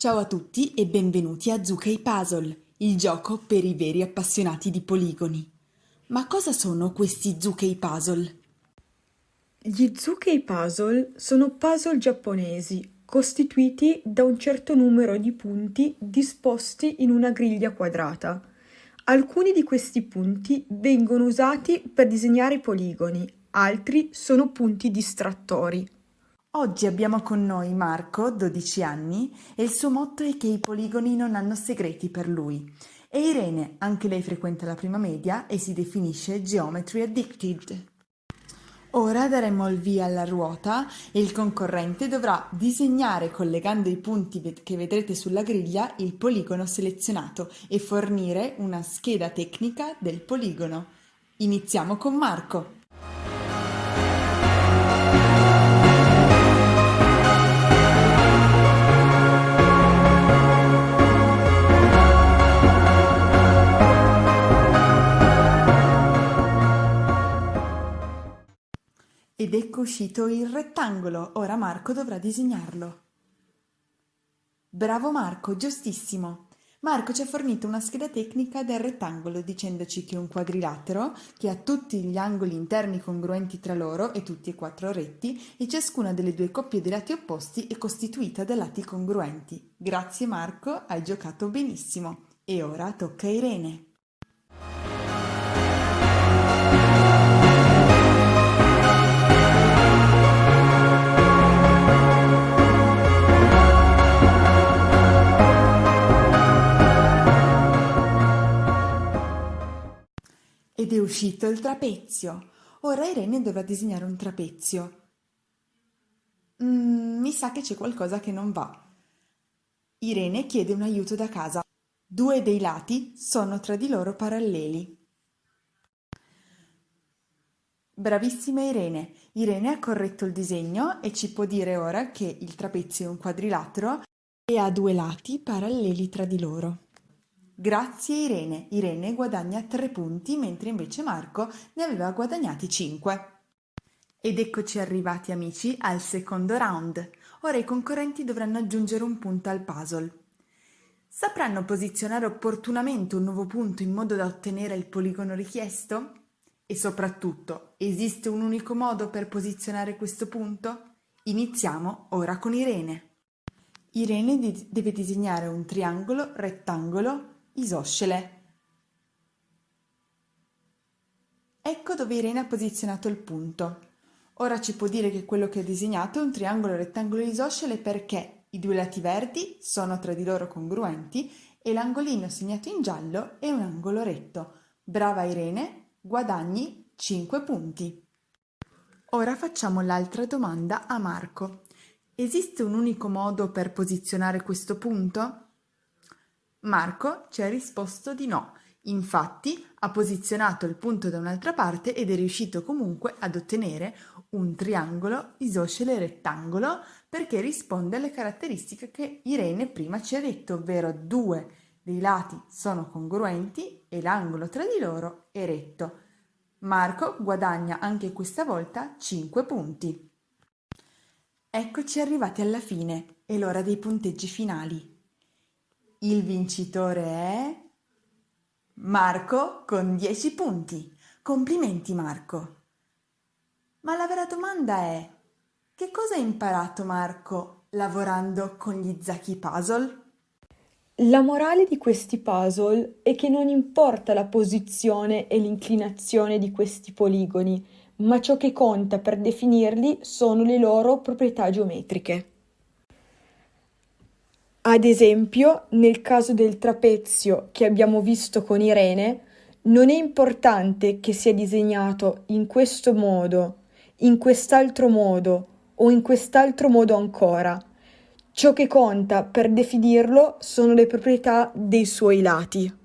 Ciao a tutti e benvenuti a Zucchei Puzzle, il gioco per i veri appassionati di poligoni. Ma cosa sono questi Zucchei Puzzle? Gli Zucchei Puzzle sono puzzle giapponesi costituiti da un certo numero di punti disposti in una griglia quadrata. Alcuni di questi punti vengono usati per disegnare poligoni, altri sono punti distrattori. Oggi abbiamo con noi Marco, 12 anni, e il suo motto è che i poligoni non hanno segreti per lui. E Irene, anche lei frequenta la prima media e si definisce Geometry Addicted. Ora daremo il via alla ruota e il concorrente dovrà disegnare collegando i punti che vedrete sulla griglia il poligono selezionato e fornire una scheda tecnica del poligono. Iniziamo con Marco. Uscito il rettangolo, ora Marco dovrà disegnarlo. Bravo Marco, giustissimo! Marco ci ha fornito una scheda tecnica del rettangolo dicendoci che un quadrilatero che ha tutti gli angoli interni congruenti tra loro e tutti e quattro retti e ciascuna delle due coppie dei lati opposti è costituita da lati congruenti. Grazie Marco, hai giocato benissimo. E ora tocca Irene. Ed è uscito il trapezio. Ora Irene dovrà disegnare un trapezio. Mm, mi sa che c'è qualcosa che non va. Irene chiede un aiuto da casa. Due dei lati sono tra di loro paralleli. Bravissima Irene. Irene ha corretto il disegno e ci può dire ora che il trapezio è un quadrilatero e ha due lati paralleli tra di loro. Grazie Irene. Irene guadagna 3 punti mentre invece Marco ne aveva guadagnati 5. Ed eccoci arrivati amici al secondo round. Ora i concorrenti dovranno aggiungere un punto al puzzle. Sapranno posizionare opportunamente un nuovo punto in modo da ottenere il poligono richiesto? E soprattutto, esiste un unico modo per posizionare questo punto? Iniziamo ora con Irene. Irene deve disegnare un triangolo rettangolo isoscele. Ecco dove Irene ha posizionato il punto. Ora ci può dire che quello che ha disegnato è un triangolo rettangolo isoscele perché i due lati verdi sono tra di loro congruenti e l'angolino segnato in giallo è un angolo retto. Brava Irene, guadagni 5 punti. Ora facciamo l'altra domanda a Marco. Esiste un unico modo per posizionare questo punto? Marco ci ha risposto di no, infatti ha posizionato il punto da un'altra parte ed è riuscito comunque ad ottenere un triangolo isoscele rettangolo perché risponde alle caratteristiche che Irene prima ci ha detto, ovvero due dei lati sono congruenti e l'angolo tra di loro è retto. Marco guadagna anche questa volta 5 punti. Eccoci arrivati alla fine, è l'ora dei punteggi finali. Il vincitore è Marco con 10 punti. Complimenti Marco. Ma la vera domanda è che cosa hai imparato Marco lavorando con gli Zaki Puzzle? La morale di questi puzzle è che non importa la posizione e l'inclinazione di questi poligoni, ma ciò che conta per definirli sono le loro proprietà geometriche. Ad esempio, nel caso del trapezio che abbiamo visto con Irene, non è importante che sia disegnato in questo modo, in quest'altro modo o in quest'altro modo ancora. Ciò che conta per definirlo sono le proprietà dei suoi lati.